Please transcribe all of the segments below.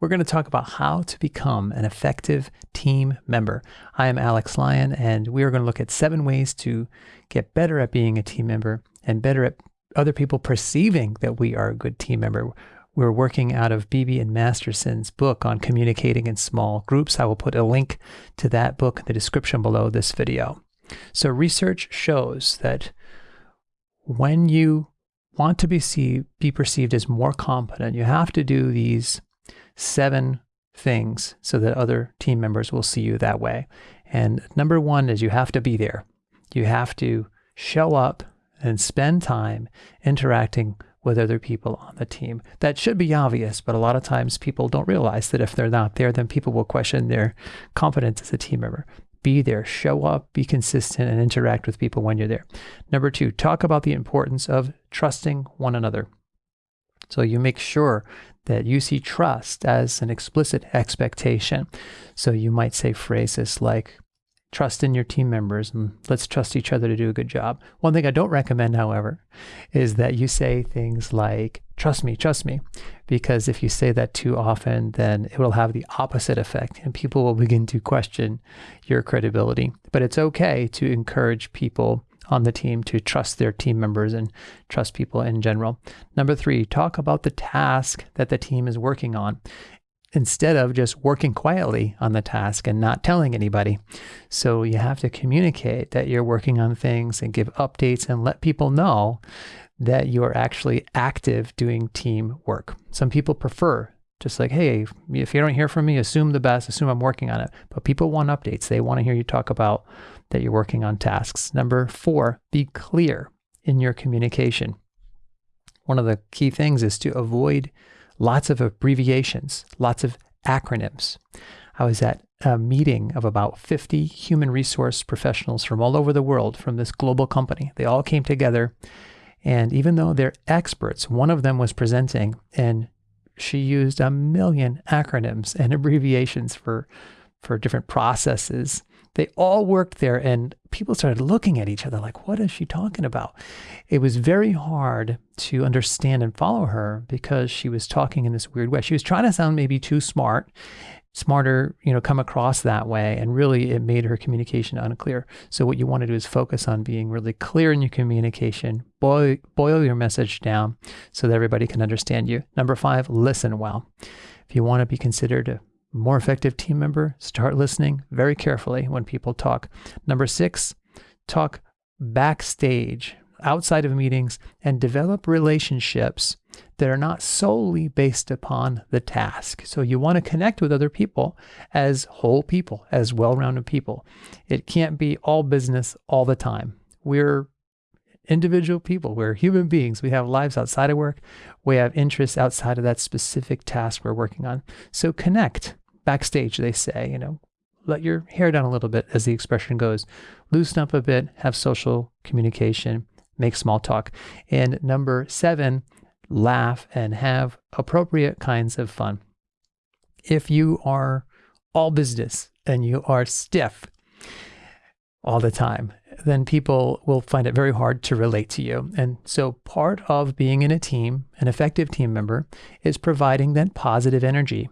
we're going to talk about how to become an effective team member. I am Alex Lyon, and we are going to look at seven ways to get better at being a team member and better at other people perceiving that we are a good team member. We're working out of Beebe and Masterson's book on communicating in small groups. I will put a link to that book in the description below this video. So, research shows that when you want to be, see, be perceived as more competent, you have to do these seven things so that other team members will see you that way. And number one is you have to be there. You have to show up and spend time interacting with other people on the team. That should be obvious, but a lot of times people don't realize that if they're not there, then people will question their competence as a team member. Be there, show up, be consistent, and interact with people when you're there. Number two, talk about the importance of trusting one another. So you make sure that you see trust as an explicit expectation. So you might say phrases like, trust in your team members and let's trust each other to do a good job. One thing I don't recommend, however, is that you say things like, trust me, trust me, because if you say that too often, then it will have the opposite effect and people will begin to question your credibility. But it's okay to encourage people on the team to trust their team members and trust people in general. Number three, talk about the task that the team is working on instead of just working quietly on the task and not telling anybody. So you have to communicate that you're working on things and give updates and let people know that you are actually active doing team work. Some people prefer just like, hey, if you don't hear from me, assume the best, assume I'm working on it. But people want updates. They want to hear you talk about that you're working on tasks. Number four, be clear in your communication. One of the key things is to avoid lots of abbreviations, lots of acronyms. I was at a meeting of about 50 human resource professionals from all over the world from this global company. They all came together. And even though they're experts, one of them was presenting and she used a million acronyms and abbreviations for, for different processes they all worked there and people started looking at each other like, what is she talking about? It was very hard to understand and follow her because she was talking in this weird way. She was trying to sound maybe too smart, smarter, you know, come across that way. And really it made her communication unclear. So what you want to do is focus on being really clear in your communication, boil, boil your message down so that everybody can understand you. Number five, listen well. If you want to be considered a more effective team member, start listening very carefully when people talk. Number six, talk backstage, outside of meetings, and develop relationships that are not solely based upon the task. So you want to connect with other people as whole people, as well rounded people. It can't be all business all the time. We're individual people. We're human beings. We have lives outside of work. We have interests outside of that specific task we're working on. So connect backstage, they say, you know, let your hair down a little bit, as the expression goes. Loosen up a bit, have social communication, make small talk. And number seven, laugh and have appropriate kinds of fun. If you are all business and you are stiff all the time, then people will find it very hard to relate to you. And so, part of being in a team, an effective team member, is providing that positive energy.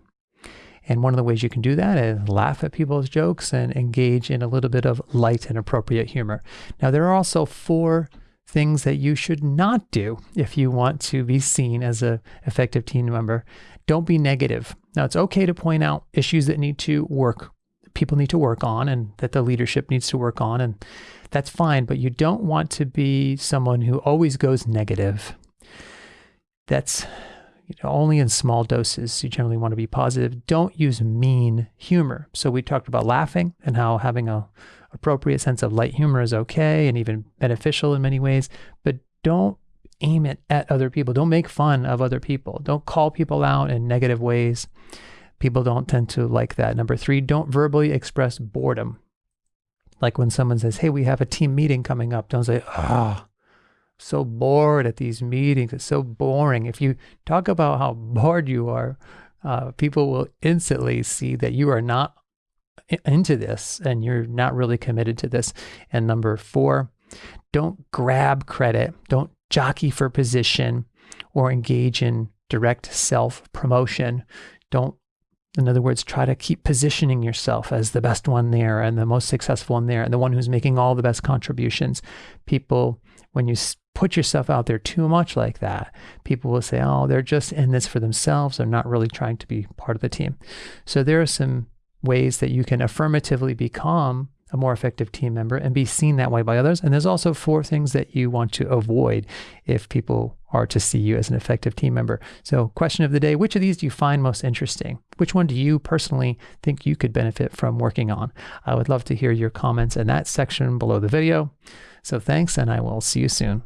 And one of the ways you can do that is laugh at people's jokes and engage in a little bit of light and appropriate humor. Now, there are also four things that you should not do if you want to be seen as an effective team member. Don't be negative. Now, it's okay to point out issues that need to work, people need to work on, and that the leadership needs to work on, and that's fine. But you don't want to be someone who always goes negative. That's you know, only in small doses. You generally want to be positive. Don't use mean humor. So we talked about laughing and how having a appropriate sense of light humor is okay and even beneficial in many ways, but don't aim it at other people. Don't make fun of other people. Don't call people out in negative ways. People don't tend to like that. Number three, don't verbally express boredom. Like when someone says, Hey, we have a team meeting coming up, don't say, Ah, oh, so bored at these meetings. It's so boring. If you talk about how bored you are, uh, people will instantly see that you are not into this and you're not really committed to this. And number four, don't grab credit, don't jockey for position or engage in direct self promotion. Don't In other words, try to keep positioning yourself as the best one there and the most successful one there and the one who's making all the best contributions. People, when you put yourself out there too much like that, people will say, oh, they're just in this for themselves. They're not really trying to be part of the team. So there are some ways that you can affirmatively become a more effective team member and be seen that way by others. And there's also four things that you want to avoid if people are to see you as an effective team member. So, question of the day which of these do you find most interesting? Which one do you personally think you could benefit from working on? I would love to hear your comments in that section below the video. So, thanks, and I will see you soon.